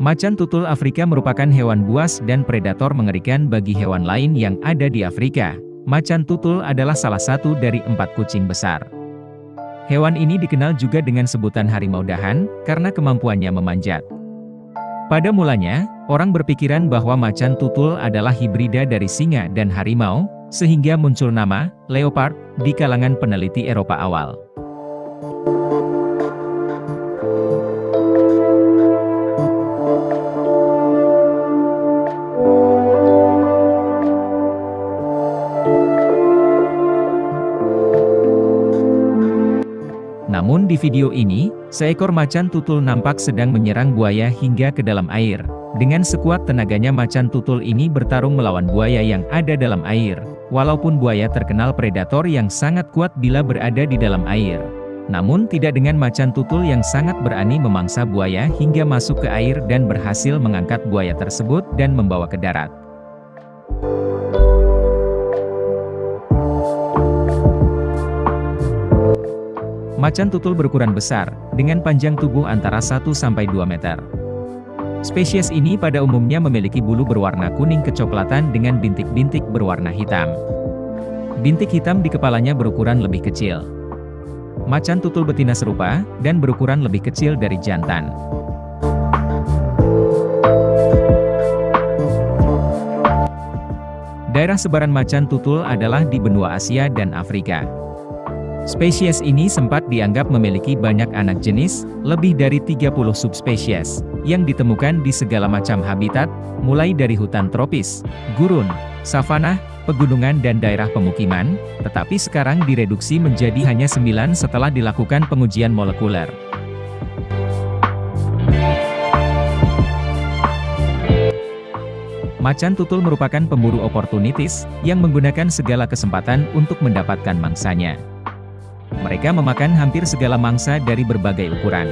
Macan tutul Afrika merupakan hewan buas dan predator mengerikan bagi hewan lain yang ada di Afrika. Macan tutul adalah salah satu dari empat kucing besar. Hewan ini dikenal juga dengan sebutan harimau dahan, karena kemampuannya memanjat. Pada mulanya, orang berpikiran bahwa macan tutul adalah hibrida dari singa dan harimau, sehingga muncul nama, leopard, di kalangan peneliti Eropa awal. Namun di video ini, seekor macan tutul nampak sedang menyerang buaya hingga ke dalam air. Dengan sekuat tenaganya macan tutul ini bertarung melawan buaya yang ada dalam air. Walaupun buaya terkenal predator yang sangat kuat bila berada di dalam air. Namun tidak dengan macan tutul yang sangat berani memangsa buaya hingga masuk ke air dan berhasil mengangkat buaya tersebut dan membawa ke darat. Macan tutul berukuran besar, dengan panjang tubuh antara 1-2 meter. Spesies ini pada umumnya memiliki bulu berwarna kuning kecoklatan dengan bintik-bintik berwarna hitam. Bintik hitam di kepalanya berukuran lebih kecil. Macan tutul betina serupa, dan berukuran lebih kecil dari jantan. Daerah sebaran macan tutul adalah di benua Asia dan Afrika. Spesies ini sempat dianggap memiliki banyak anak jenis, lebih dari 30 subspesies, yang ditemukan di segala macam habitat, mulai dari hutan tropis, gurun, savanah, pegunungan dan daerah pemukiman, tetapi sekarang direduksi menjadi hanya 9 setelah dilakukan pengujian molekuler. Macan tutul merupakan pemburu oportunitis, yang menggunakan segala kesempatan untuk mendapatkan mangsanya. Mereka memakan hampir segala mangsa dari berbagai ukuran.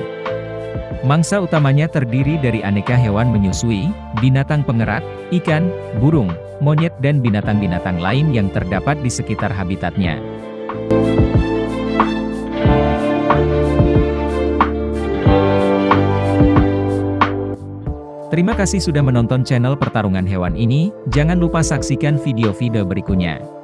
Mangsa utamanya terdiri dari aneka hewan menyusui, binatang pengerat, ikan, burung, monyet dan binatang-binatang lain yang terdapat di sekitar habitatnya. Terima kasih sudah menonton channel pertarungan hewan ini, jangan lupa saksikan video-video berikutnya.